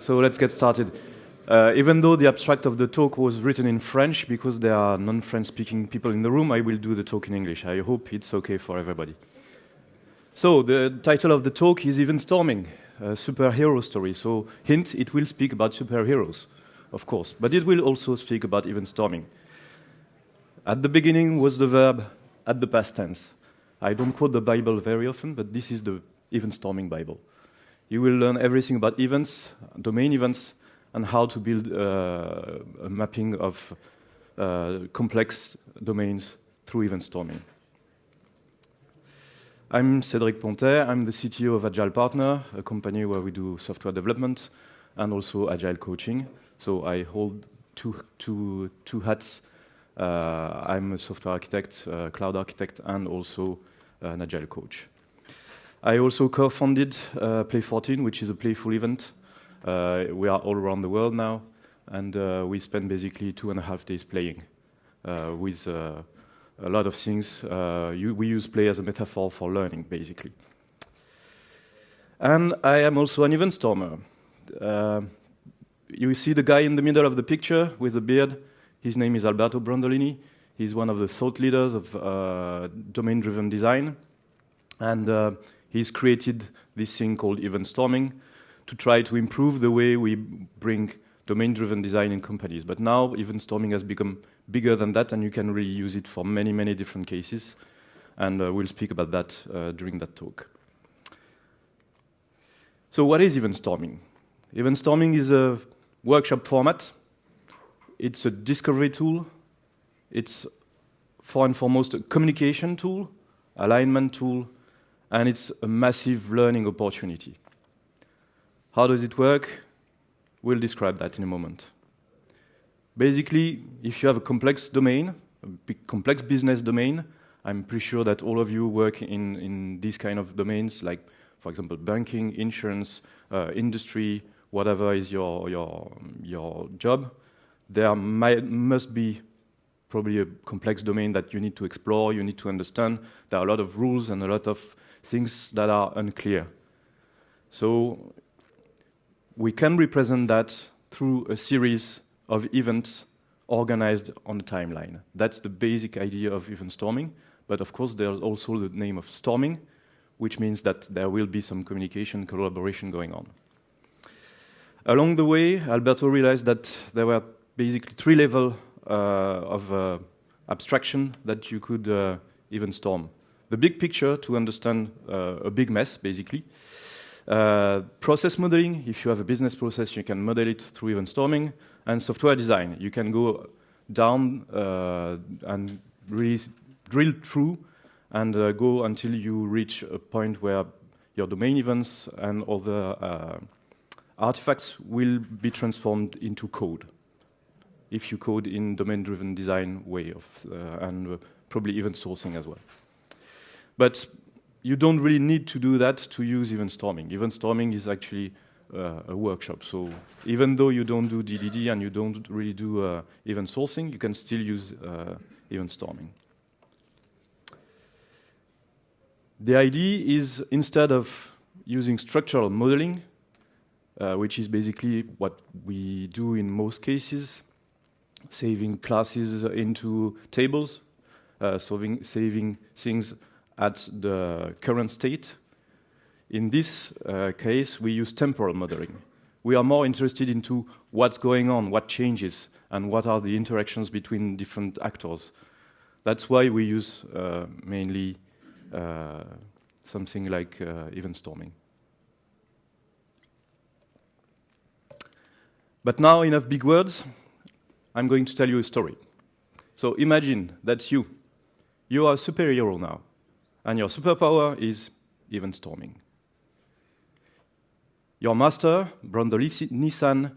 So let's get started. Uh, even though the abstract of the talk was written in French, because there are non-French speaking people in the room, I will do the talk in English. I hope it's okay for everybody. So the title of the talk is Event Storming, a superhero story. So hint, it will speak about superheroes, of course, but it will also speak about event storming. At the beginning was the verb at the past tense. I don't quote the Bible very often, but this is the event storming Bible. You will learn everything about events, domain events, and how to build uh, a mapping of uh, complex domains through event storming. I'm Cédric Pontet. I'm the CTO of Agile Partner, a company where we do software development and also agile coaching. So I hold two, two, two hats. Uh, I'm a software architect, uh, cloud architect, and also an agile coach. I also co-founded uh, Play 14, which is a playful event. Uh, we are all around the world now, and uh, we spend basically two and a half days playing uh, with uh, a lot of things. Uh, you, we use play as a metaphor for learning, basically. And I am also an event stormer. you see the guy in the middle of the picture with the beard. His name is Alberto Brandolini. He's one of the thought leaders of domain-driven design. And he's created this thing called event storming to try to improve the way we bring domain-driven design in companies. But now event storming has become bigger than that, and you can really use it for many, many different cases. And uh, we'll speak about that uh, during that talk. So what is event storming? Event storming is a workshop format. It's a discovery tool. It's, for and foremost, a communication tool, alignment tool, and it's a massive learning opportunity. How does it work? We'll describe that in a moment. Basically, if you have a complex domain, a big complex business domain, I'm pretty sure that all of you work in, in these kind of domains, like, for example, banking, insurance, uh, industry, whatever is your, your, your job, there might, must be probably a complex domain that you need to explore, you need to understand. There are a lot of rules and a lot of things that are unclear. So we can represent that through a series of events organized on a timeline. That's the basic idea of event storming. But of course, there's also the name of storming, which means that there will be some communication, collaboration going on. Along the way, Alberto realized that there were basically three levels uh, of uh, abstraction that you could uh, even storm the big picture to understand uh, a big mess, basically. Uh, process modeling, if you have a business process, you can model it through event storming. And software design, you can go down uh, and really drill through and uh, go until you reach a point where your domain events and other uh, artifacts will be transformed into code. If you code in domain-driven design way of, uh, and probably event sourcing as well. But you don't really need to do that to use event storming. Event storming is actually uh, a workshop. So even though you don't do DDD and you don't really do uh, event sourcing, you can still use uh, event storming. The idea is instead of using structural modeling, uh, which is basically what we do in most cases, saving classes into tables, uh, solving, saving things at the current state. In this uh, case, we use temporal modeling. We are more interested into what's going on, what changes, and what are the interactions between different actors. That's why we use uh, mainly uh, something like uh, event storming. But now, enough big words. I'm going to tell you a story. So imagine that's you. You are a superhero now and your superpower is event storming. Your master, Brandolini-san,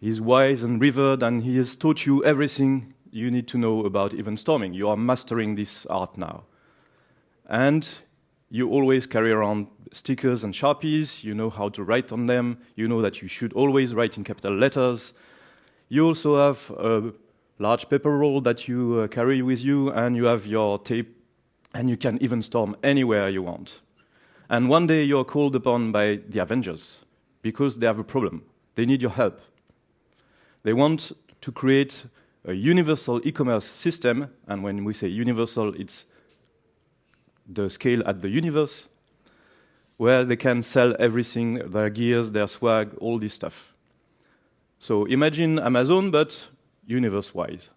is wise and revered, and he has taught you everything you need to know about event storming. You are mastering this art now. And you always carry around stickers and sharpies, you know how to write on them, you know that you should always write in capital letters. You also have a large paper roll that you uh, carry with you, and you have your tape and you can even storm anywhere you want. And one day you're called upon by the Avengers because they have a problem. They need your help. They want to create a universal e-commerce system, and when we say universal, it's the scale at the universe, where they can sell everything, their gears, their swag, all this stuff. So imagine Amazon, but universe-wise,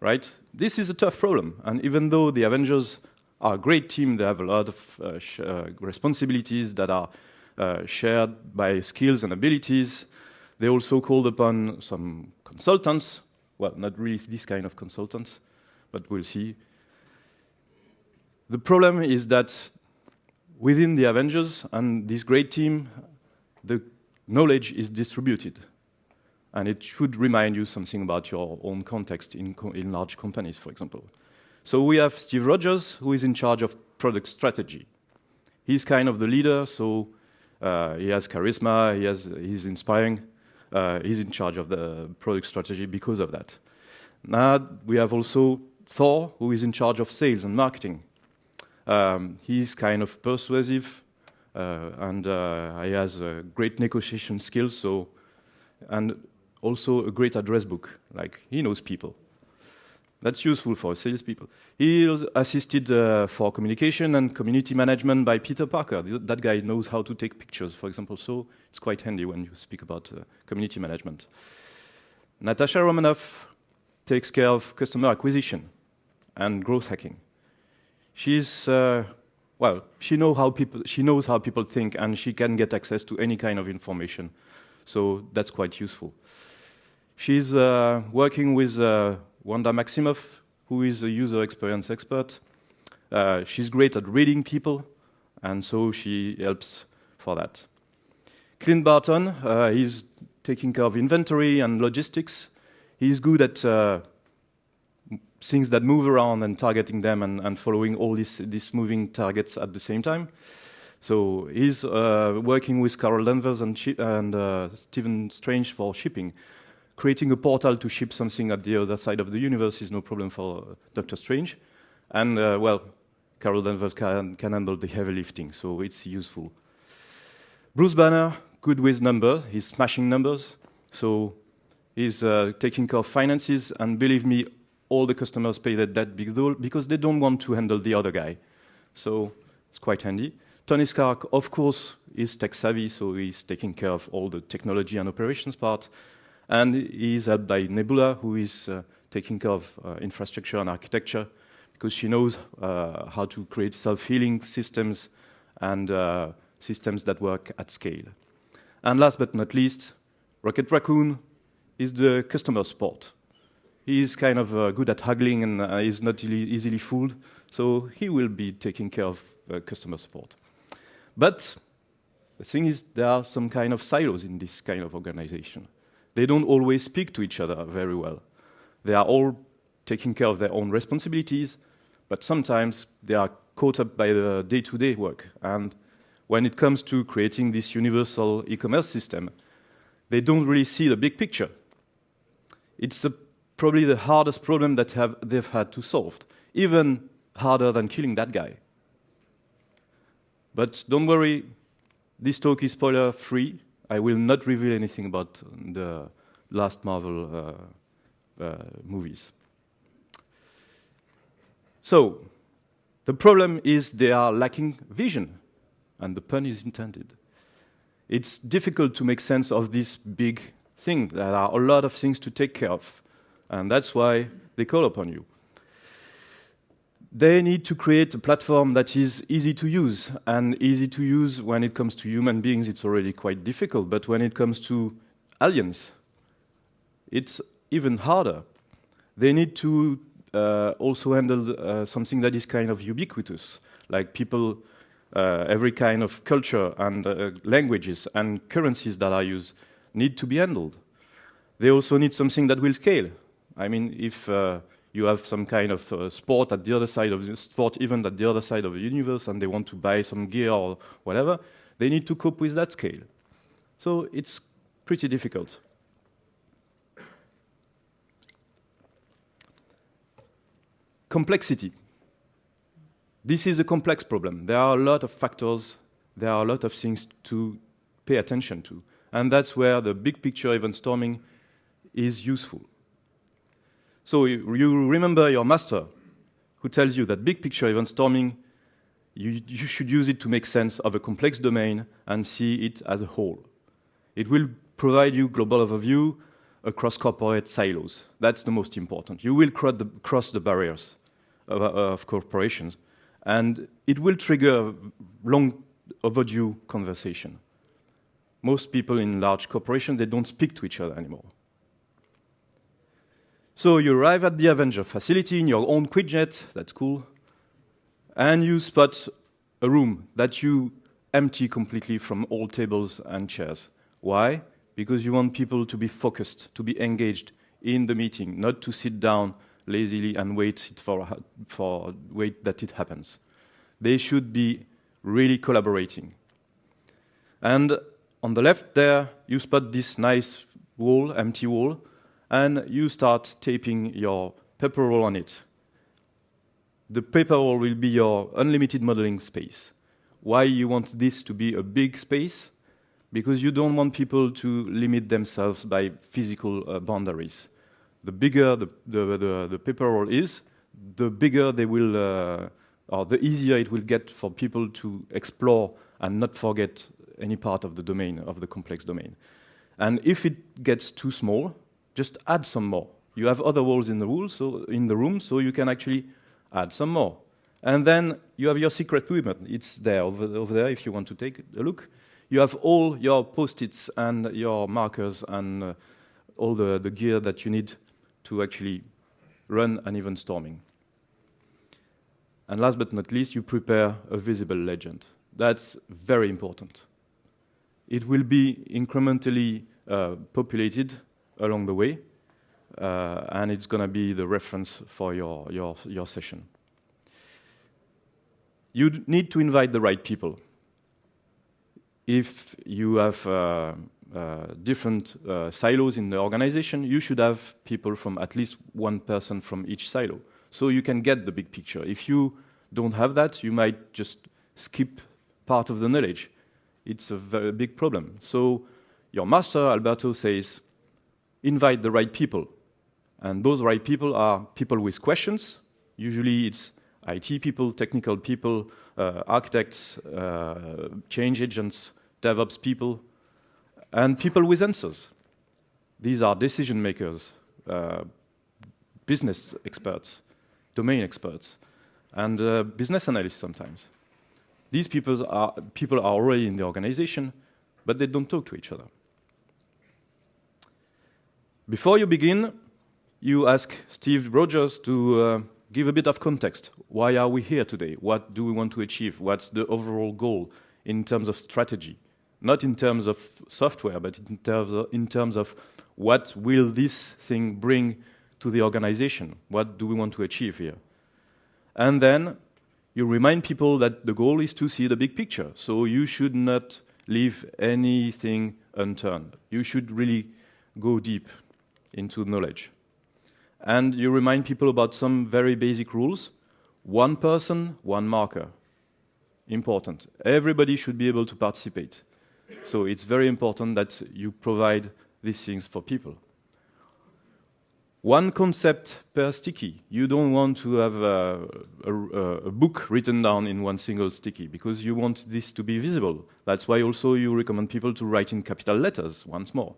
right? This is a tough problem, and even though the Avengers are a great team, they have a lot of uh, uh, responsibilities that are uh, shared by skills and abilities. They also called upon some consultants, well, not really this kind of consultants, but we'll see. The problem is that within the Avengers and this great team, the knowledge is distributed. And it should remind you something about your own context in, co in large companies, for example. So we have Steve Rogers, who is in charge of product strategy. He's kind of the leader, so uh, he has charisma, he has, he's inspiring, uh, he's in charge of the product strategy because of that. Now we have also Thor, who is in charge of sales and marketing. Um, he's kind of persuasive, uh, and uh, he has a great negotiation skills. So, and also a great address book. Like he knows people. That's useful for salespeople. He was assisted uh, for communication and community management by Peter Parker. That guy knows how to take pictures, for example. So it's quite handy when you speak about uh, community management. Natasha Romanoff takes care of customer acquisition and growth hacking she's uh, well, she know how people she knows how people think, and she can get access to any kind of information. So that's quite useful. She's uh, working with uh, Wanda Maximoff, who is a user experience expert. Uh, she's great at reading people, and so she helps for that. Clint Barton, uh, he's taking care of inventory and logistics. He's good at uh, things that move around and targeting them and, and following all these, these moving targets at the same time. So he's uh, working with Carol Danvers and, and uh, Stephen Strange for shipping. Creating a portal to ship something at the other side of the universe is no problem for uh, Doctor Strange. And, uh, well, Carol Danvers can, can handle the heavy lifting, so it's useful. Bruce Banner, good with numbers. He's smashing numbers. So he's uh, taking care of finances, and believe me, all the customers pay that, that big bill because they don't want to handle the other guy. So it's quite handy. Tony Stark, of course, is tech savvy, so he's taking care of all the technology and operations part. And he's helped by Nebula, who is uh, taking care of uh, infrastructure and architecture, because she knows uh, how to create self-healing systems and systems that work at scale. And last but not least, Rocket Raccoon is the customer support. He's kind of uh, good at haggling and uh, is not easily fooled, so he will be taking care of uh, customer support. But the thing is, there are some kind of silos in this kind of organization. They don't always speak to each other very well. They are all taking care of their own responsibilities, but sometimes they are caught up by the day-to-day -day work. And when it comes to creating this universal e-commerce system, they don't really see the big picture. It's a probably the hardest problem that have, they've had to solve, even harder than killing that guy. But don't worry, this talk is spoiler free. I will not reveal anything about the last Marvel uh, uh, movies. So, the problem is they are lacking vision, and the pun is intended. It's difficult to make sense of this big thing. There are a lot of things to take care of. And that's why they call upon you. They need to create a platform that is easy to use. And easy to use when it comes to human beings, it's already quite difficult. But when it comes to aliens, it's even harder. They need to uh, also handle uh, something that is kind of ubiquitous, like people, uh, every kind of culture and uh, languages and currencies that are used need to be handled. They also need something that will scale. I mean, if uh, you have some kind of uh, sport at the other side of the sport event at the other side of the universe and they want to buy some gear or whatever, they need to cope with that scale. So it's pretty difficult. Complexity. This is a complex problem. There are a lot of factors, there are a lot of things to pay attention to. And that's where the big picture event storming is useful. So you, remember your master who tells you that big picture event storming, you, you should use it to make sense of a complex domain and see it as a whole. It will provide you global overview across corporate silos. That's the most important. You will cross the, cross the barriers of, of corporations, and it will trigger long overdue conversation. Most people in large corporations, they don't speak to each other anymore. So you arrive at the Avenger facility in your own Quinjet, that's cool, and you spot a room that you empty completely from all tables and chairs. Why? Because you want people to be focused, to be engaged in the meeting, not to sit down lazily and wait for, for wait that it happens. They should be really collaborating. And on the left there, you spot this nice wall, empty wall, and you start taping your paper roll on it. The paper roll will be your unlimited modeling space. Why you want this to be a big space? Because you don't want people to limit themselves by physical uh, boundaries. The bigger the, the, the, the, paper roll is, the bigger they will, uh, or the easier it will get for people to explore and not forget any part of the domain, of the complex domain. And if it gets too small, just add some more. You have other walls in the, so, in the room, so you can actually add some more. And then you have your secret weapon. It's there, over, over there, if you want to take a look. You have all your post-its and your markers and uh, all the, the gear that you need to actually run an event storming. And last but not least, you prepare a visible legend. That's very important. It will be incrementally uh, populated along the way, uh, and it's going to be the reference for your, your, your session. You need to invite the right people. If you have uh, uh, different uh, silos in the organization, you should have people from at least one person from each silo, so you can get the big picture. If you don't have that, you might just skip part of the knowledge. It's a very big problem. So your master, Alberto, says, invite the right people. And those right people are people with questions. Usually it's IT people, technical people, uh, architects, uh, change agents, DevOps people, and people with answers. These are decision makers, uh, business experts, domain experts, and uh, business analysts sometimes. These people are, people are already in the organization, but they don't talk to each other. Before you begin, you ask Steve Rogers to uh, give a bit of context. Why are we here today? What do we want to achieve? What's the overall goal in terms of strategy? Not in terms of software, but in terms of, in terms of what will this thing bring to the organization? What do we want to achieve here? And then you remind people that the goal is to see the big picture. So you should not leave anything unturned. You should really go deep into knowledge. And you remind people about some very basic rules. One person, one marker. Important. Everybody should be able to participate. So it's very important that you provide these things for people. One concept per sticky. You don't want to have a, a, a, book written down in one single sticky because you want this to be visible. That's why also you recommend people to write in capital letters once more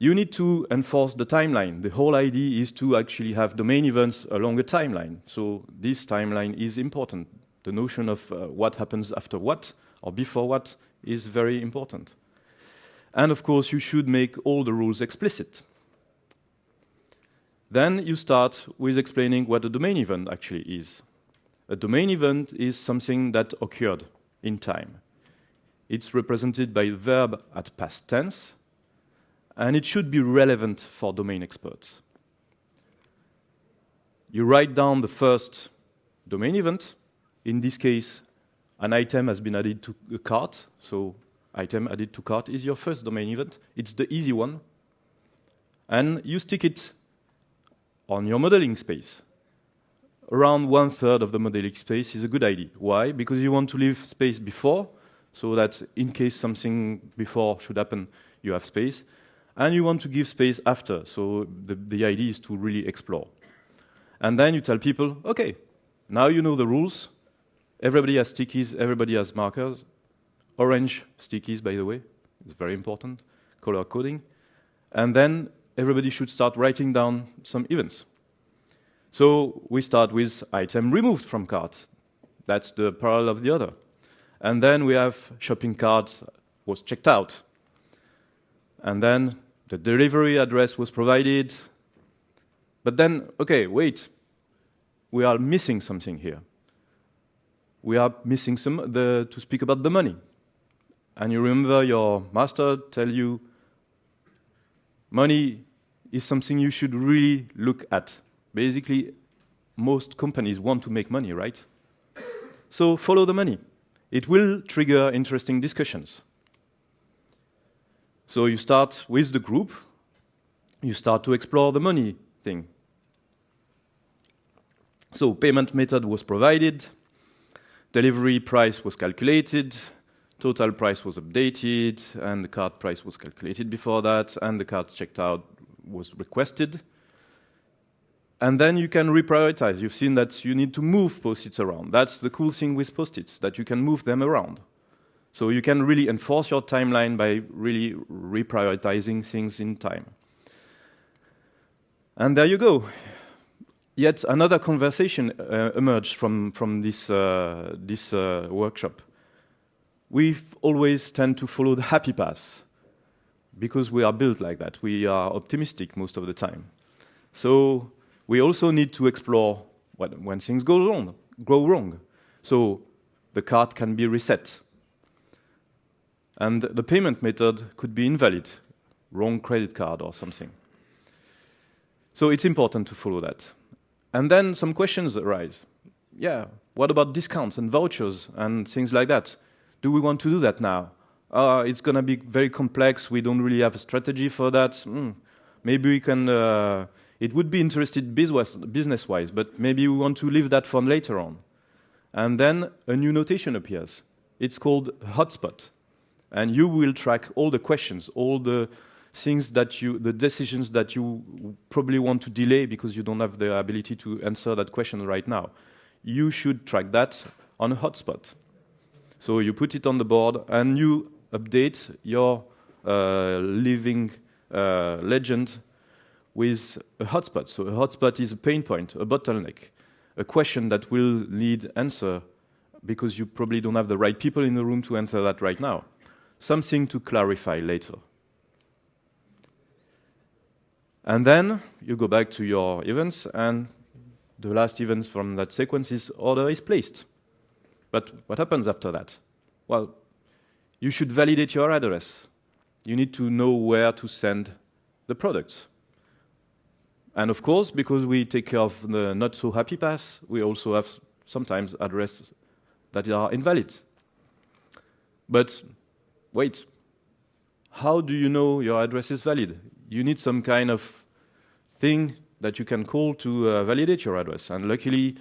you need to enforce the timeline. The whole idea is to actually have domain events along a timeline. So this timeline is important. The notion of uh, what happens after what or before what is very important. And of course, you should make all the rules explicit. Then you start with explaining what a domain event actually is. A domain event is something that occurred in time. It's represented by a verb at past tense, and it should be relevant for domain experts. You write down the first domain event. In this case, an item has been added to a cart, so item added to cart is your first domain event. It's the easy one. And you stick it on your modeling space. Around one third of the modeling space is a good idea. Why? Because you want to leave space before so that in case something before should happen, you have space. And you want to give space after, so the, the idea is to really explore. And then you tell people, okay, now you know the rules. Everybody has stickies, everybody has markers. Orange stickies, by the way, it's very important, color coding. And then everybody should start writing down some events. So we start with item removed from cart. That's the parallel of the other. And then we have shopping cart was checked out. And then the delivery address was provided. But then, okay, wait, we are missing something here. We are missing some the, to speak about the money. And you remember your master tell you money is something you should really look at. Basically, most companies want to make money, right? So follow the money. It will trigger interesting discussions. So you start with the group, you start to explore the money thing. So payment method was provided, delivery price was calculated, total price was updated, and the card price was calculated before that, and the card checked out was requested. And then you can reprioritize. You've seen that you need to move post-its around. That's the cool thing with post-its, that you can move them around. So you can really enforce your timeline by really reprioritizing things in time. And there you go. Yet another conversation uh, emerged from, from this, uh, this uh, workshop. We always tend to follow the happy path because we are built like that. We are optimistic most of the time. So we also need to explore what, when things go wrong, go wrong. So the card can be reset. And the payment method could be invalid, wrong credit card or something. So it's important to follow that. And then some questions arise. Yeah, what about discounts and vouchers and things like that? Do we want to do that now? uh, it's going to be very complex. We don't really have a strategy for that. Mm. Maybe we can. Uh, it would be interesting business-wise, but maybe we want to leave that for later on. And then a new notation appears. It's called hotspot, and you will track all the questions, all the things that you, the decisions that you probably want to delay because you don't have the ability to answer that question right now. You should track that on a hotspot. So you put it on the board and you update your uh, living uh, legend with a hotspot. So a hotspot is a pain point, a bottleneck, a question that will need answer because you probably don't have the right people in the room to answer that right now. Something to clarify later. And then you go back to your events, and the last event from that sequence is order is placed. But what happens after that? Well, you should validate your address. You need to know where to send the products. And of course, because we take care of the not so happy path, we also have sometimes addresses that are invalid. But wait, how do you know your address is valid? You need some kind of thing that you can call to uh, validate your address. And luckily,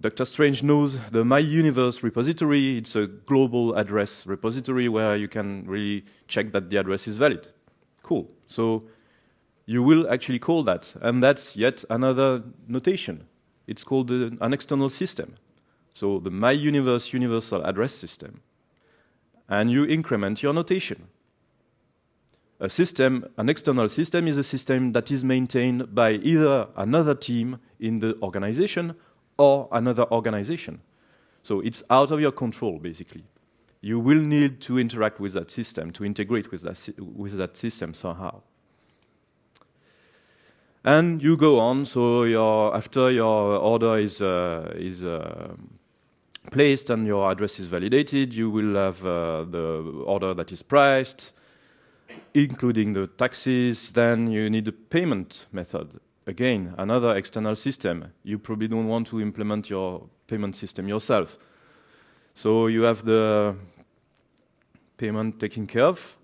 Dr. Strange knows the My Universe repository. It's a global address repository where you can really check that the address is valid. Cool. So you will actually call that. And that's yet another notation. It's called an external system. So the My Universe universal address system. And you increment your notation. A system, an external system is a system that is maintained by either another team in the organization or another organization. So it's out of your control, basically. You will need to interact with that system, to integrate with that, with that system somehow. And you go on, so your, after your order is, uh, is uh, placed and your address is validated, you will have uh, the order that is priced, including the taxes. Then you need a payment method again, another external system. You probably don't want to implement your payment system yourself. So you have the payment taken care of,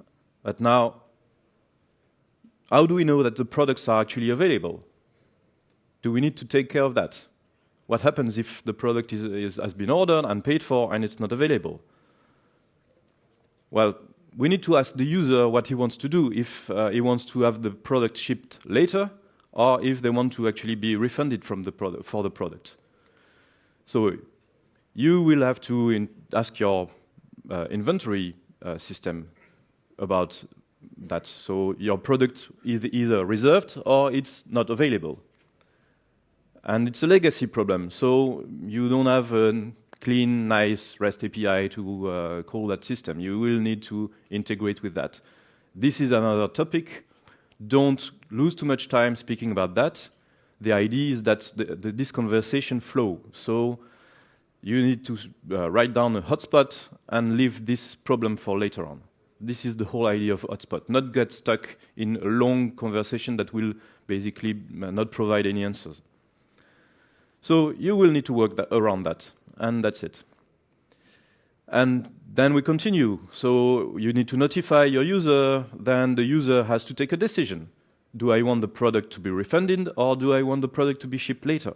but now, how do we know that the products are actually available? Do we need to take care of that? What happens if the product is, is, has been ordered and paid for and it's not available? Well, we need to ask the user what he wants to do, if uh, he wants to have the product shipped later, or if they want to actually be refunded from the for the product. So you will have to ask your uh, inventory uh, system about that. So your product is either reserved or it's not available. And it's a legacy problem. So you don't have a clean, nice REST API to uh, call that system. You will need to integrate with that. This is another topic. Don't lose too much time speaking about that. The idea is that the, the, this conversation flow. So you need to uh, write down a hotspot and leave this problem for later on. This is the whole idea of hotspot, not get stuck in a long conversation that will basically uh, not provide any answers. So you will need to work that around that, and that's it. And then we continue. So you need to notify your user, then the user has to take a decision. Do I want the product to be refunded, or do I want the product to be shipped later?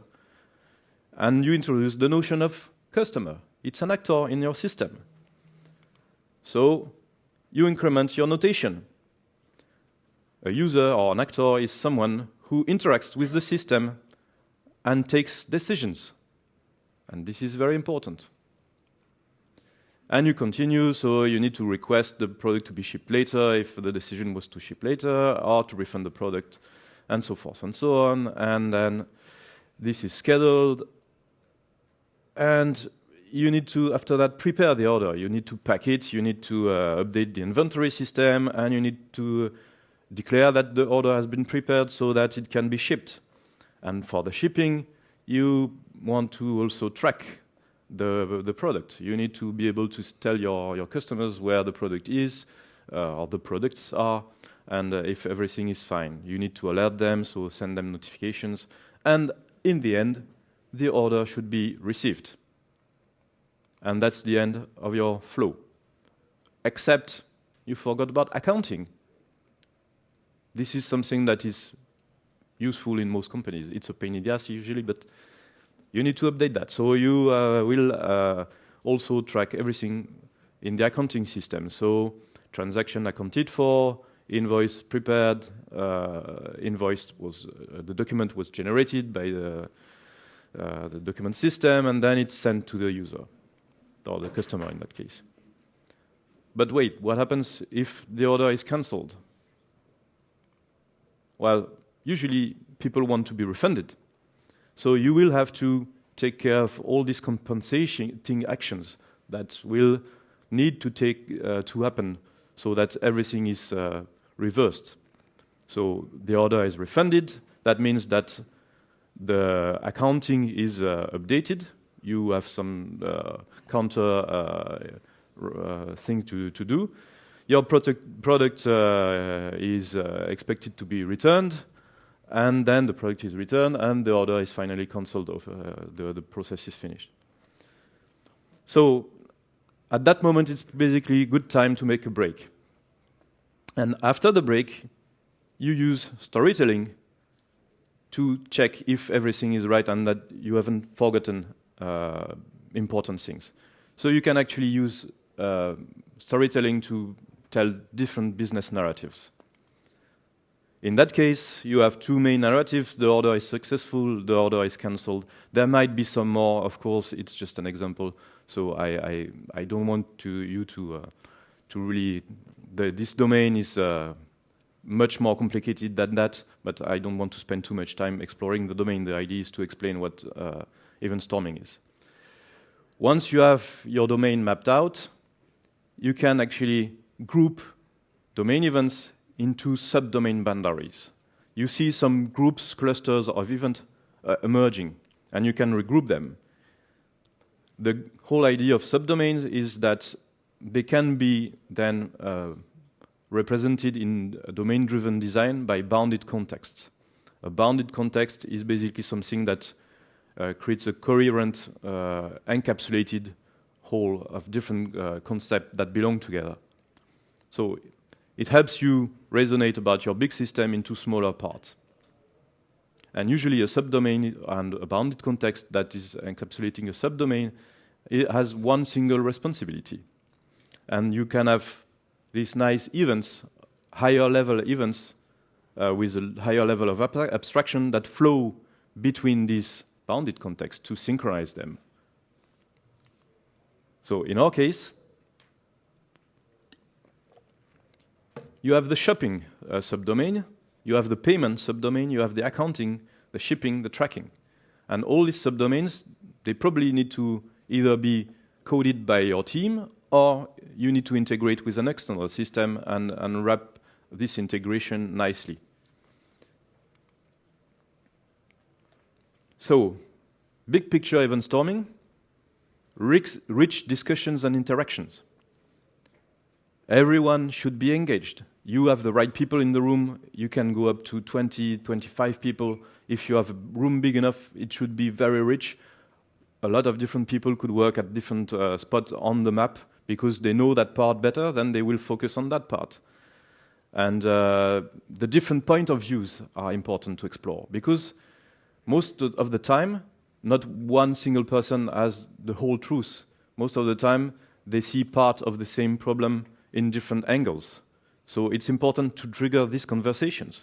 And you introduce the notion of customer. It's an actor in your system. So you increment your notation. A user or an actor is someone who interacts with the system and takes decisions. And this is very important. And you continue, so you need to request the product to be shipped later if the decision was to ship later, or to refund the product, and so forth and so on. And then this is scheduled, and you need to, after that, prepare the order. You need to pack it, you need to uh, update the inventory system, and you need to declare that the order has been prepared so that it can be shipped. And for the shipping, you want to also track the, the product. You need to be able to tell your, your customers where the product is, uh, or the products are, and uh, if everything is fine. You need to alert them, so send them notifications. And in the end, the order should be received and that's the end of your flow. Except you forgot about accounting. This is something that is useful in most companies. It's a pain in the ass usually, but you need to update that. So you uh, will uh, also track everything in the accounting system. So transaction accounted for, invoice prepared, uh, invoice was, uh, the document was generated by the, uh, the document system, and then it's sent to the user or the customer in that case. But wait, what happens if the order is cancelled? Well, usually people want to be refunded. So you will have to take care of all these compensating actions that will need to take uh, to happen so that everything is uh, reversed. So the order is refunded. That means that the accounting is uh, updated you have some uh, counter uh, uh, thing to, to do. Your product, product is expected to be returned, and then the product is returned, and the order is finally cancelled, off, the, the process is finished. So at that moment, it's basically a good time to make a break. And after the break, you use storytelling to check if everything is right and that you haven't forgotten uh, important things. So you can actually use uh, storytelling to tell different business narratives. In that case, you have two main narratives. The order is successful, the order is cancelled. There might be some more, of course, it's just an example. So I, I, I don't want to, you to, uh, to really, the, this domain is uh, much more complicated than that, but I don't want to spend too much time exploring the domain. The idea is to explain what uh, event storming is. Once you have your domain mapped out, you can actually group domain events into subdomain boundaries. You see some groups, clusters of events uh, emerging, and you can regroup them. The whole idea of subdomains is that they can be then uh, represented in domain-driven design by bounded contexts. A bounded context is basically something that uh, creates a coherent, uh, encapsulated whole of different uh, concepts that belong together. So it helps you resonate about your big system into smaller parts. And usually a subdomain and a bounded context that is encapsulating a subdomain it has one single responsibility. And you can have these nice events, higher level events uh, with a higher level of ab abstraction that flow between these bounded contexts to synchronize them. So in our case, you have the shopping uh, subdomain, you have the payment subdomain, you have the accounting, the shipping, the tracking. And all these subdomains, they probably need to either be coded by your team or you need to integrate with an external system and, and wrap this integration nicely. So, big picture event storming, rich, rich discussions and interactions. Everyone should be engaged. You have the right people in the room. You can go up to 20, 25 people. If you have a room big enough, it should be very rich. A lot of different people could work at different uh, spots on the map because they know that part better, then they will focus on that part. And uh, the different point of views are important to explore because most of the time, not one single person has the whole truth. Most of the time, they see part of the same problem in different angles. So it's important to trigger these conversations.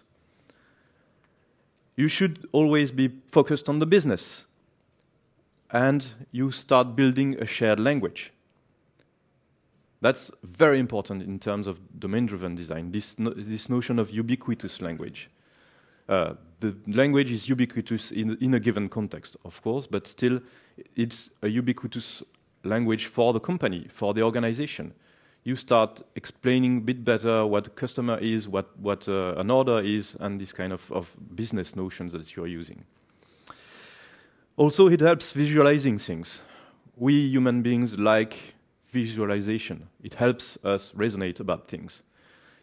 You should always be focused on the business. And you start building a shared language. That's very important in terms of domain-driven design, this, no, this notion of ubiquitous language. Uh, the language is ubiquitous in, in, a given context, of course, but still it's a ubiquitous language for the company, for the organization. You start explaining a bit better what a customer is, what, what uh, an order is, and this kind of, of business notions that you're using. Also, it helps visualizing things. We human beings like visualization. It helps us resonate about things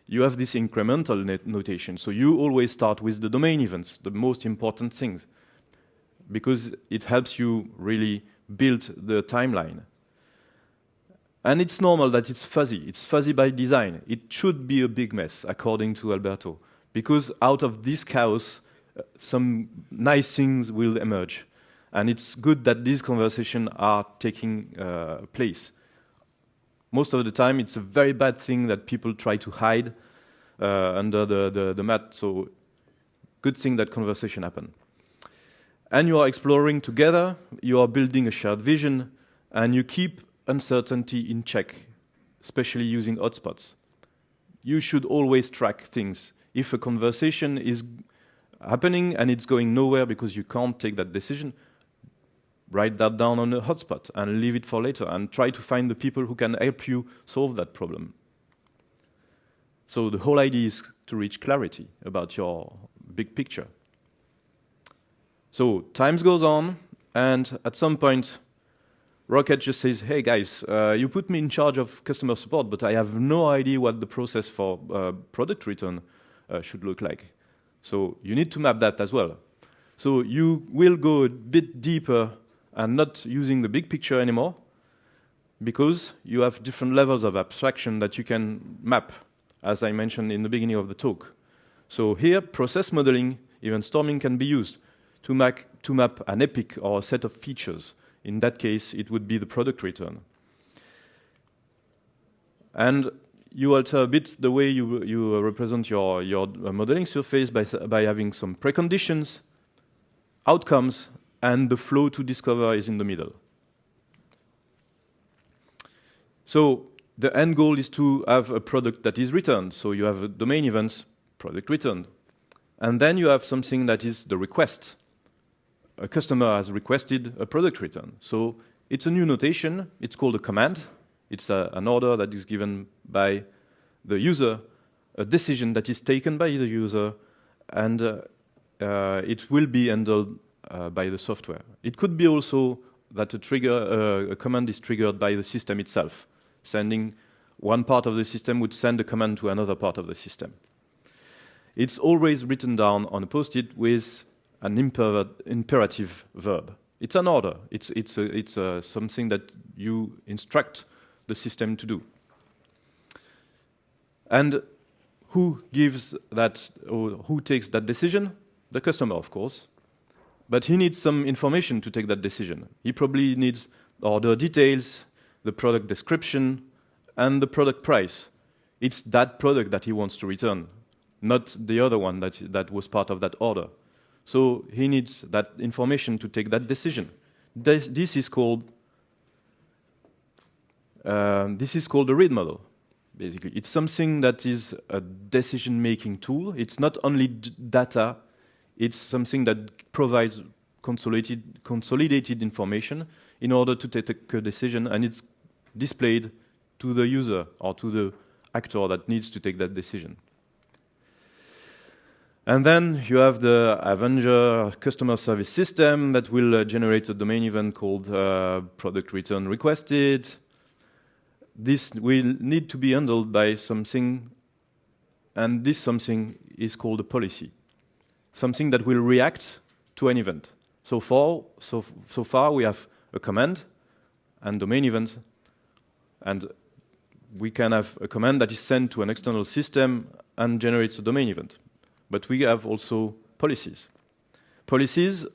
you have this incremental notation. So you always start with the domain events, the most important things, because it helps you really build the timeline. And it's normal that it's fuzzy. It's fuzzy by design. It should be a big mess, according to Alberto, because out of this chaos, uh, some nice things will emerge. And it's good that these conversations are taking uh, place most of the time it's a very bad thing that people try to hide uh, under the, the, the, mat. So good thing that conversation happen. And you are exploring together, you are building a shared vision, and you keep uncertainty in check, especially using hotspots. You should always track things. If a conversation is happening and it's going nowhere because you can't take that decision, write that down on a hotspot and leave it for later and try to find the people who can help you solve that problem. So the whole idea is to reach clarity about your big picture. So times goes on, and at some point, Rocket just says, hey guys, uh, you put me in charge of customer support, but I have no idea what the process for uh, product return uh, should look like. So you need to map that as well. So you will go a bit deeper and not using the big picture anymore because you have different levels of abstraction that you can map, as I mentioned in the beginning of the talk. So here, process modeling, event storming can be used to, to map an epic or a set of features. In that case, it would be the product return. And you alter a bit the way you, you represent your, your uh, modeling surface by, by having some preconditions, outcomes, and the flow to discover is in the middle. So the end goal is to have a product that is returned. So you have a domain events, product returned. And then you have something that is the request. A customer has requested a product return. So it's a new notation. It's called a command. It's a, an order that is given by the user, a decision that is taken by the user, and uh, uh, it will be handled uh, by the software. It could be also that a trigger, uh, a command is triggered by the system itself, sending one part of the system would send a command to another part of the system. It's always written down on a post-it with an imper imperative verb. It's an order. It's, it's, a, it's a, something that you instruct the system to do. And who gives that, or who takes that decision? The customer, of course. But he needs some information to take that decision. He probably needs order details, the product description, and the product price. it's that product that he wants to return, not the other one that, that was part of that order. So he needs that information to take that decision. This, this is called uh, this is called a read model. Basically, it's something that is a decision-making tool. It's not only data; it's something that provides consolidated, consolidated information in order to take a decision, and it's displayed to the user or to the actor that needs to take that decision. And then you have the Avenger customer service system that will uh, generate a domain event called uh, product return requested. This will need to be handled by something, and this something is called a policy. Something that will react to an event. So far, so, so far we have a command and domain event, and we can have a command that is sent to an external system and generates a domain event. But we have also policies. Policies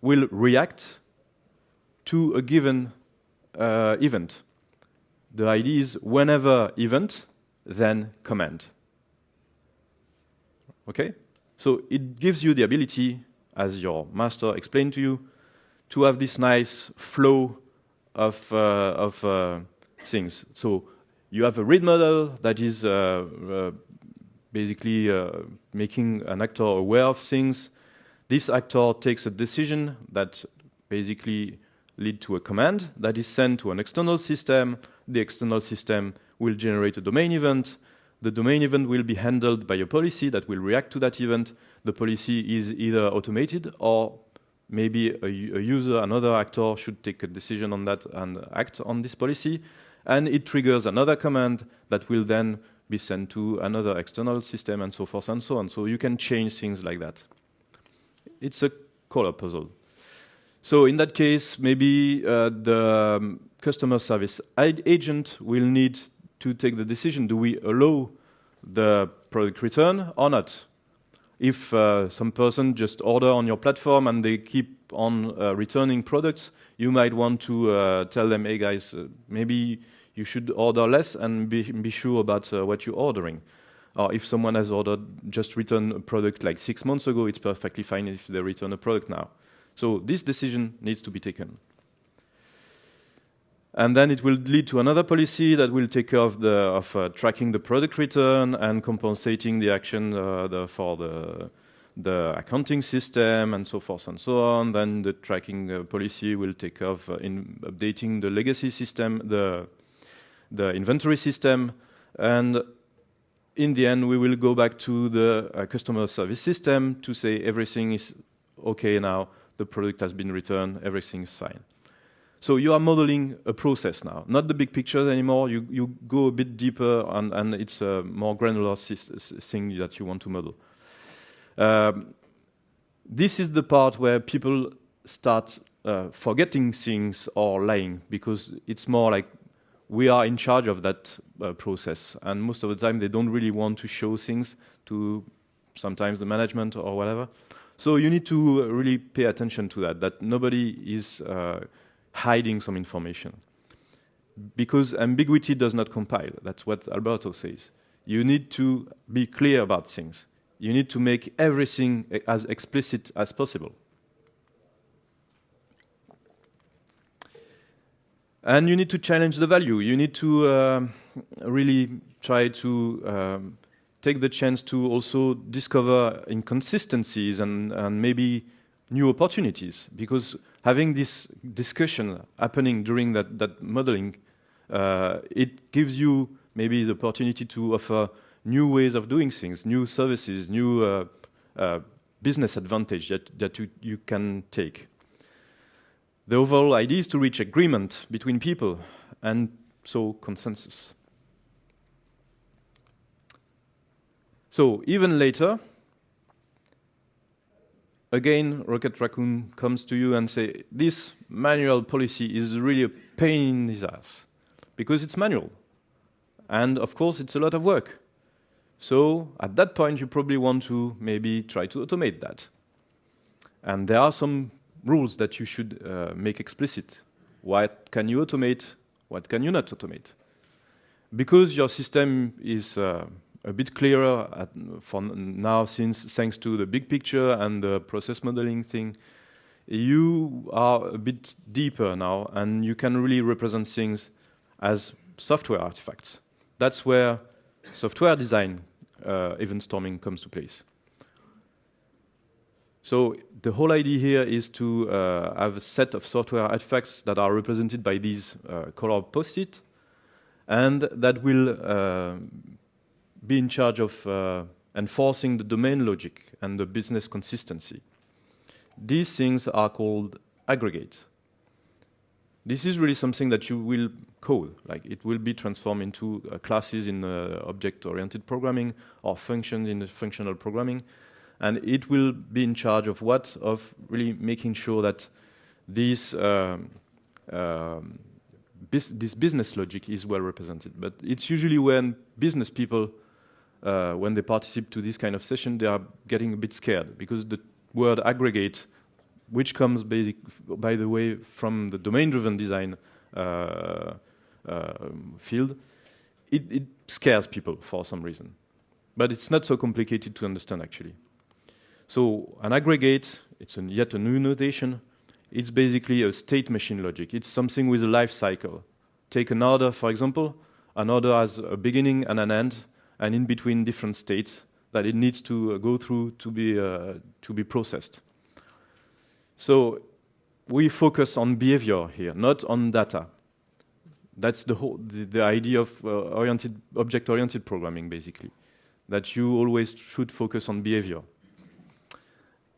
will react to a given uh, event. The idea is whenever event, then command. Okay? So it gives you the ability, as your master explained to you, to have this nice flow of, uh, of uh, things. So you have a read model that is uh, uh basically uh, making an actor aware of things. This actor takes a decision that basically lead to a command that is sent to an external system. The external system will generate a domain event. The domain event will be handled by a policy that will react to that event. The policy is either automated or maybe a, a user, another actor should take a decision on that and act on this policy and it triggers another command that will then be sent to another external system and so forth and so on. So you can change things like that. It's a color puzzle. So in that case, maybe uh, the um, customer service agent will need to take the decision, do we allow the product return or not? If uh, some person just order on your platform and they keep on uh, returning products, you might want to uh, tell them, hey guys, uh, maybe you should order less and be, be sure about uh, what you're ordering. Or if someone has ordered just return a product like six months ago, it's perfectly fine if they return a product now. So this decision needs to be taken. And then it will lead to another policy that will take care of, the, of uh, tracking the product return and compensating the action uh, the, for the, the accounting system and so forth and so on. Then the tracking uh, policy will take care uh, in updating the legacy system, the the inventory system, and in the end, we will go back to the uh, customer service system to say everything is okay now, the product has been returned, everything is fine. So you are modeling a process now, not the big pictures anymore. You, you go a bit deeper, and, and it's a more granular thing that you want to model. Um, this is the part where people start uh, forgetting things or lying because it's more like we are in charge of that uh, process. And most of the time, they don't really want to show things to sometimes the management or whatever. So you need to really pay attention to that, that nobody is uh, hiding some information. Because ambiguity does not compile. That's what Alberto says. You need to be clear about things. You need to make everything as explicit as possible. And you need to challenge the value. You need to uh, really try to um, take the chance to also discover inconsistencies and, and maybe new opportunities. Because having this discussion happening during that, that modeling, uh, it gives you maybe the opportunity to offer new ways of doing things, new services, new uh, uh, business advantage that, that you, you can take. The overall idea is to reach agreement between people and so consensus. So even later, again, Rocket Raccoon comes to you and say, this manual policy is really a pain in the ass because it's manual. And of course, it's a lot of work. So at that point, you probably want to maybe try to automate that. And there are some rules that you should uh, make explicit. What can you automate? What can you not automate? Because your system is uh, a bit clearer at, for now, since thanks to the big picture and the process modeling thing, you are a bit deeper now, and you can really represent things as software artifacts. That's where software design uh, event storming comes to place. So the whole idea here is to uh, have a set of software artifacts that are represented by these uh, color post-it, and that will uh, be in charge of uh, enforcing the domain logic and the business consistency. These things are called aggregate. This is really something that you will code, like it will be transformed into uh, classes in uh, object-oriented programming or functions in functional programming, and it will be in charge of what? Of really making sure that this, um, um, this business logic is well represented. But it's usually when business people, uh, when they participate to this kind of session, they are getting a bit scared because the word aggregate, which comes basic, by the way from the domain-driven design uh, uh, field, it, it scares people for some reason. But it's not so complicated to understand actually. So an aggregate, it's an yet a new notation. It's basically a state machine logic. It's something with a life cycle. Take an order, for example. An order has a beginning and an end, and in between different states that it needs to uh, go through to be, uh, to be processed. So we focus on behavior here, not on data. That's the whole the, the idea of uh, oriented object-oriented programming, basically. That you always should focus on behavior.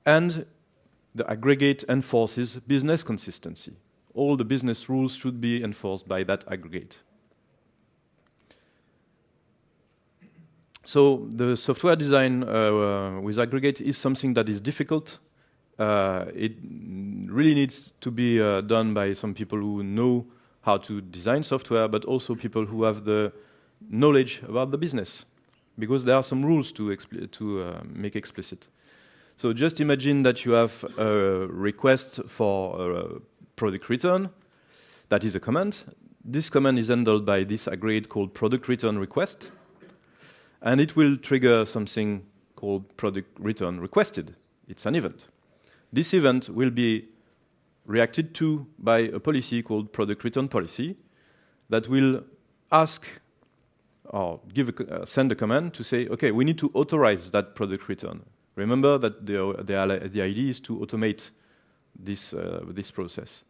And the aggregate enforces business consistency. All the business rules should be enforced by that aggregate. So the software design uh, with aggregate is something that is difficult. Uh, it really needs to be uh, done by some people who know how to design software, but also people who have the knowledge about the business, because there are some rules to, to uh, make explicit. So just imagine that you have a request for a product return. That is a command. This command is handled by this aggregate called product return request. And it will trigger something called product return requested. It's an event. This event will be reacted to by a policy called product return policy that will ask or give a, uh, send a command to say, okay, we need to authorize that product return. Remember that the, the, the idea is to automate this, uh, this process.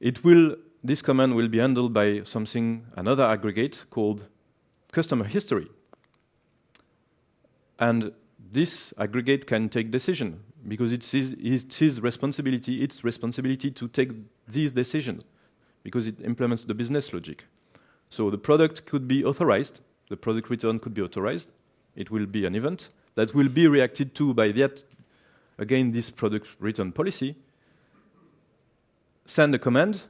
It will, this command will be handled by something, another aggregate called customer history. And this aggregate can take decision because it's his, it's his responsibility, its responsibility to take these decisions because it implements the business logic. So the product could be authorized, the product return could be authorized, it will be an event, that will be reacted to by that, again, this product return policy, send a command,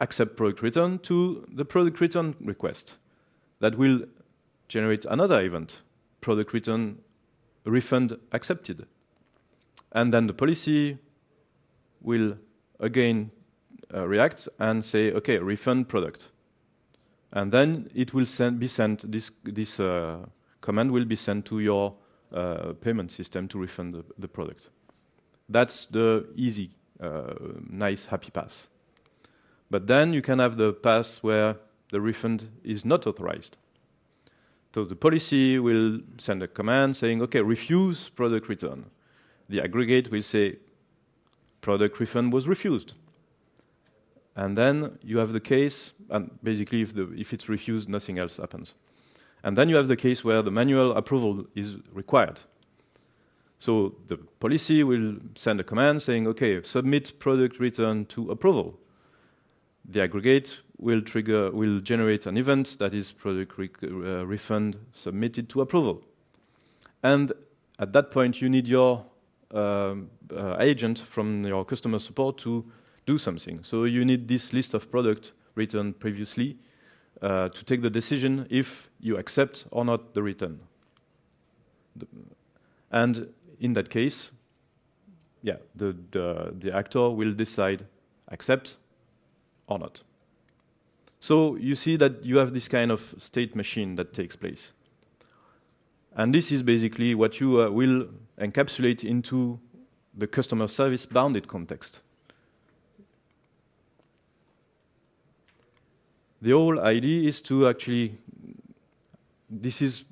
accept product return to the product return request. That will generate another event, product return refund accepted. And then the policy will again uh, react and say, okay, refund product. And then it will send, be sent this, this uh, command will be sent to your uh, payment system to refund the, the, product. That's the easy, uh, nice, happy path. But then you can have the path where the refund is not authorized. So the policy will send a command saying, okay, refuse product return. The aggregate will say, product refund was refused. And then you have the case, and basically if, the, if it's refused, nothing else happens. And then you have the case where the manual approval is required. So the policy will send a command saying, okay, submit product return to approval. The aggregate will trigger, will generate an event that is product re uh, refund submitted to approval. And at that point, you need your um, uh, agent from your customer support to do something. So you need this list of product returned previously uh, to take the decision if you accept or not the return. And in that case, yeah, the, the, the actor will decide accept or not. So you see that you have this kind of state machine that takes place. And this is basically what you uh, will encapsulate into the customer service bounded context. The whole idea is to actually, this is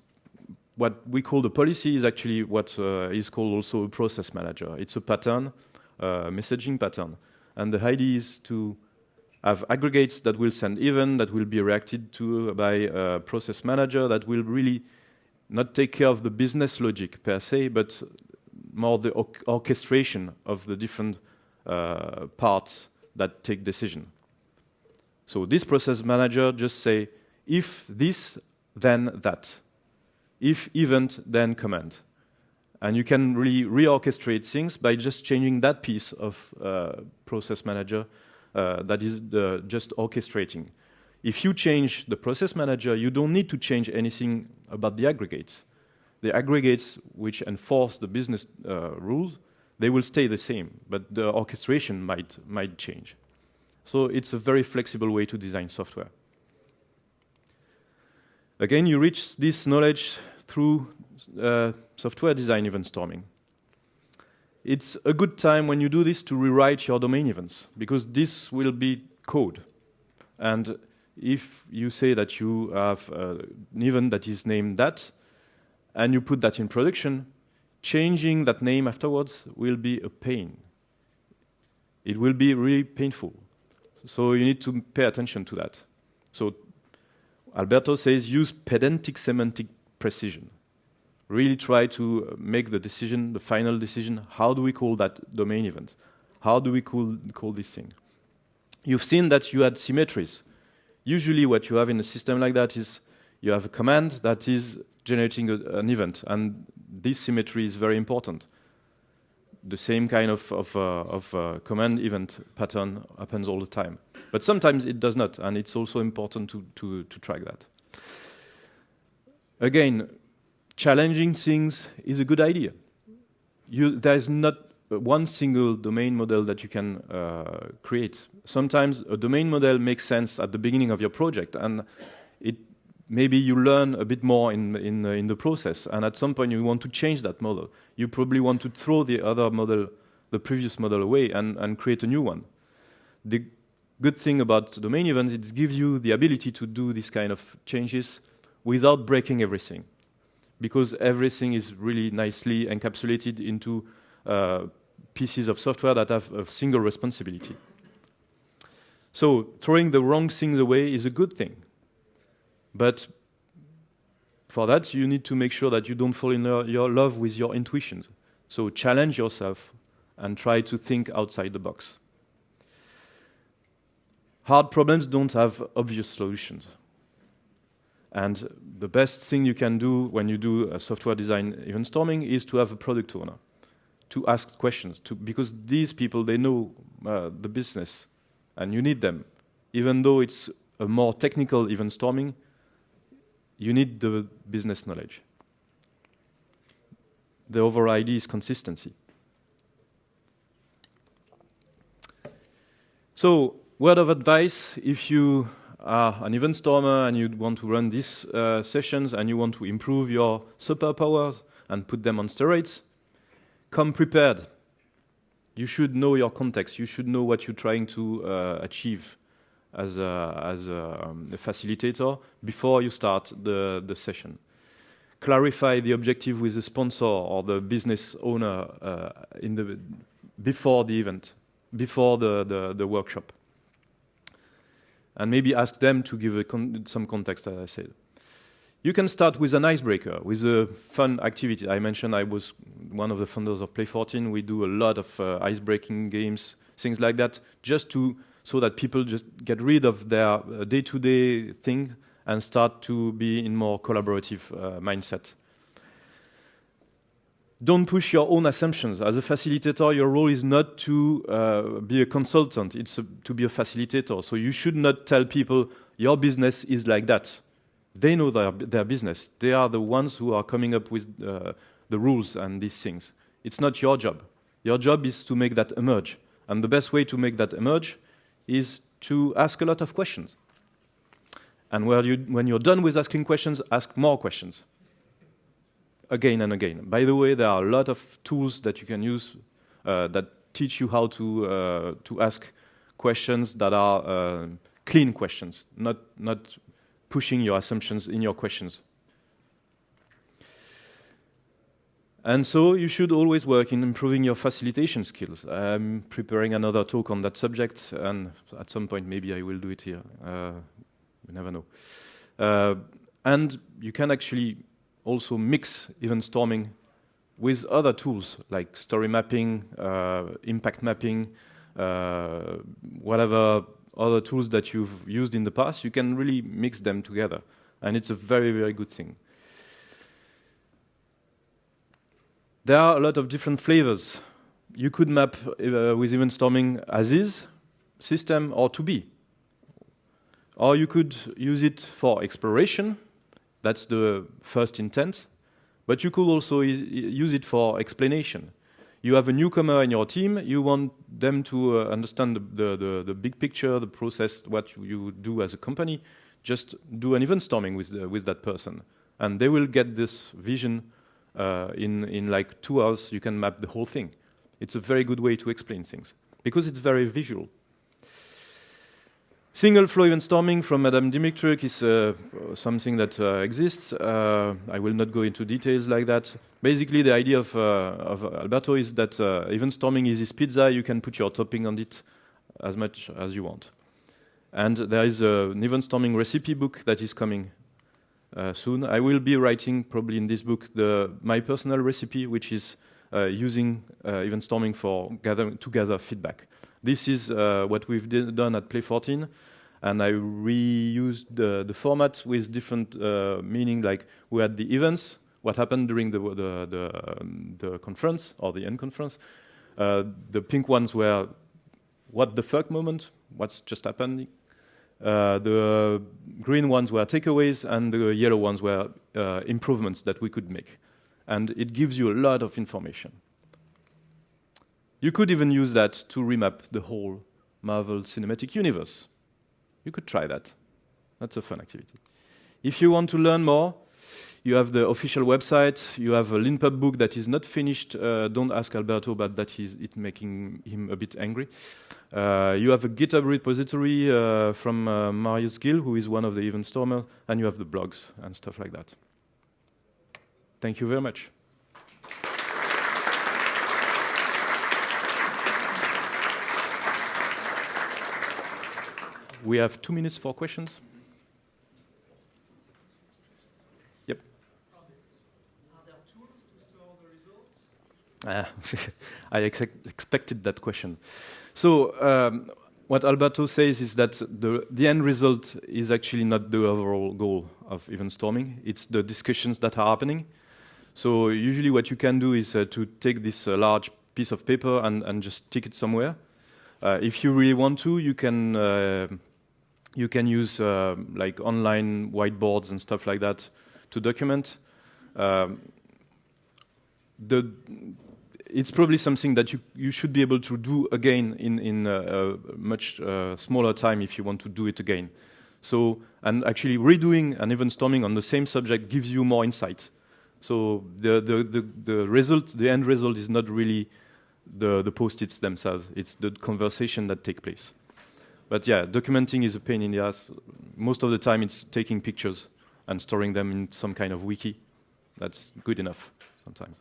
what we call the policy is actually what uh, is called also a process manager. It's a pattern, uh, messaging pattern. And the idea is to have aggregates that will send event, that will be reacted to by a process manager, that will really not take care of the business logic per se, but more the orchestration of the different uh, parts that take decision. So this process manager just say, if this, then that. If event, then command. And you can really reorchestrate things by just changing that piece of uh, process manager uh, that is the, just orchestrating. If you change the process manager, you don't need to change anything about the aggregates. The aggregates which enforce the business uh, rules, they will stay the same, but the orchestration might, might change. So it's a very flexible way to design software. Again, you reach this knowledge through uh, software design event storming. It's a good time when you do this to rewrite your domain events, because this will be code. And if you say that you have uh, an event that is named that, and you put that in production, changing that name afterwards will be a pain. It will be really painful. So you need to pay attention to that. So Alberto says use pedantic semantic precision. Really try to uh, make the decision, the final decision, how do we call that domain event? How do we call, call this thing? You've seen that you had symmetries usually what you have in a system like that is you have a command that is generating a, an event, and this symmetry is very important. The same kind of, of, uh, of uh, command event pattern happens all the time. But sometimes it does not, and it's also important to, to, to track that. Again, challenging things is a good idea. You, there's not one single domain model that you can uh, create. Sometimes a domain model makes sense at the beginning of your project, and it maybe you learn a bit more in in, uh, in the process. And at some point, you want to change that model. You probably want to throw the other model, the previous model, away and, and create a new one. The good thing about domain events is it gives you the ability to do this kind of changes without breaking everything, because everything is really nicely encapsulated into uh, pieces of software that have a single responsibility. So throwing the wrong things away is a good thing. But for that, you need to make sure that you don't fall in your love with your intuitions. So challenge yourself and try to think outside the box. Hard problems don't have obvious solutions. And the best thing you can do when you do a software design event storming is to have a product owner to ask questions to, because these people they know uh, the business and you need them even though it's a more technical event storming you need the business knowledge the overall idea is consistency so word of advice if you are an event stormer and you want to run these uh, sessions and you want to improve your superpowers and put them on steroids come prepared. You should know your context. You should know what you're trying to uh, achieve as a, as a, um, a, facilitator before you start the, the session. Clarify the objective with the sponsor or the business owner uh, in the, before the event, before the, the, the workshop. And maybe ask them to give con some context, as I said. You can start with an icebreaker, with a fun activity. I mentioned I was one of the founders of Play14. We do a lot of uh, ice-breaking games, things like that, just to so that people just get rid of their uh, day-to-day -day thing and start to be in more collaborative uh, mindset. Don't push your own assumptions. As a facilitator, your role is not to uh, be a consultant, it's a, to be a facilitator. So you should not tell people, your business is like that they know their, their business. They are the ones who are coming up with uh, the rules and these things. It's not your job. Your job is to make that emerge. And the best way to make that emerge is to ask a lot of questions. And when you're done with asking questions, ask more questions. Again and again. By the way, there are a lot of tools that you can use uh, that teach you how to, uh, to ask questions that are uh, clean questions, not, not pushing your assumptions in your questions. And so you should always work in improving your facilitation skills. I'm preparing another talk on that subject, and at some point maybe I will do it here. Uh, you never know. Uh, and you can actually also mix event storming with other tools like story mapping, uh, impact mapping, uh, whatever other tools that you've used in the past, you can really mix them together. And it's a very, very good thing. There are a lot of different flavors. You could map uh, with event storming as is system or to be. Or you could use it for exploration. That's the first intent. But you could also use it for explanation. You have a newcomer in your team. You want them to uh, understand the, the, the, big picture, the process, what you do as a company. Just do an event storming with, the, with that person. And they will get this vision uh, in, in like two hours, you can map the whole thing. It's a very good way to explain things because it's very visual. Single flow event storming from Madame Dmytryk is uh, something that uh, exists. Uh, I will not go into details like that. Basically, the idea of, uh, of Alberto is that uh, event storming is this pizza. You can put your topping on it as much as you want. And there is an event storming recipe book that is coming uh, soon. I will be writing probably in this book the, my personal recipe, which is uh, using uh, event storming for gather, to gather feedback. This is what we've done at Play 14 and I reused the, the format with different uh, meaning. Like we had the events, what happened during the the, the, um, the conference or the end conference. Uh, the pink ones were what the fuck moment, what's just happening. Uh, the green ones were takeaways, and the yellow ones were uh, improvements that we could make. And it gives you a lot of information. You could even use that to remap the whole Marvel Cinematic Universe. You could try that. That's a fun activity. If you want to learn more, you have the official website. You have a LeanPub book that is not finished. Uh, don't ask Alberto, but that is it making him a bit angry. Uh, you have a GitHub repository uh, from uh, Mariusz Gil, who is one of the event stormers, and you have the blogs and stuff like that. Thank you very much. We have two minutes for questions. Uh, I ex expected that question. So um, what Alberto says is that the, the end result is actually not the overall goal of event storming. It's the discussions that are happening. So usually what you can do is uh, to take this uh, large piece of paper and, and just stick it somewhere. Uh, if you really want to, you can uh, you can use like online whiteboards and stuff like that to document. Um, the it's probably something that you, you should be able to do again in, in a, a much uh, smaller time if you want to do it again. So, and actually redoing and event storming on the same subject gives you more insight. So the, the, the, the result, the end result is not really the, the post-its themselves, it's the conversation that take place. But yeah, documenting is a pain in the ass. Most of the time it's taking pictures and storing them in some kind of wiki. That's good enough sometimes.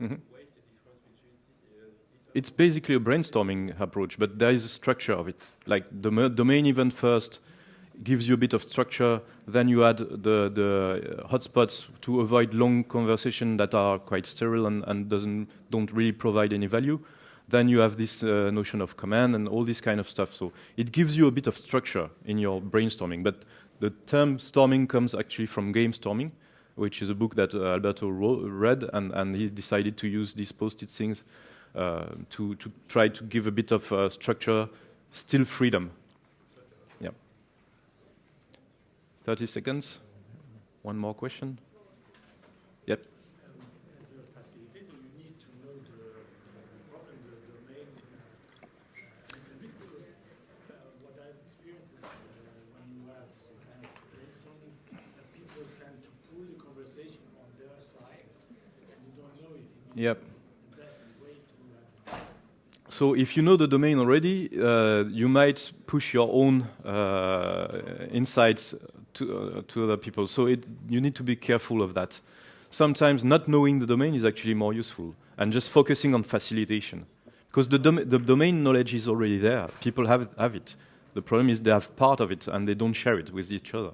Mm-hmm. It's basically a brainstorming approach, but there is a structure of it. Like the domain event first gives you a bit of structure, then you add the, the hotspots to avoid long conversation that are quite sterile and, and doesn't, don't really provide any value. Then you have this uh, notion of command and all this kind of stuff. So it gives you a bit of structure in your brainstorming. But the term storming comes actually from game storming, which is a book that uh, Alberto read, and, and he decided to use these post-it things uh, to, to try to give a bit of uh, structure, still freedom. Yeah. 30 seconds. One more question. Yep. Yep. So if you know the domain already, uh, you might push your own uh, insights to, uh, to other people. So it, you need to be careful of that. Sometimes not knowing the domain is actually more useful, and just focusing on facilitation. Because the, dom the domain knowledge is already there. People have, have it. The problem is they have part of it and they don't share it with each other.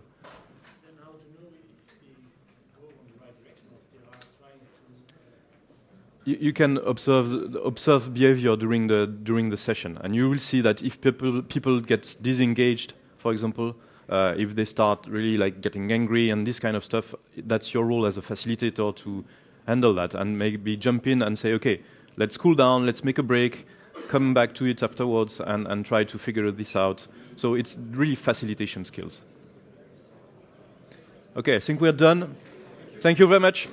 You, you can observe observe behavior during the during the session, and you will see that if people people get disengaged, for example, uh, if they start really like getting angry and this kind of stuff, that's your role as a facilitator to handle that and maybe jump in and say, okay, let's cool down, let's make a break, come back to it afterwards and, and try to figure this out. So it's really facilitation skills. Okay, I think we're done. Thank you very much.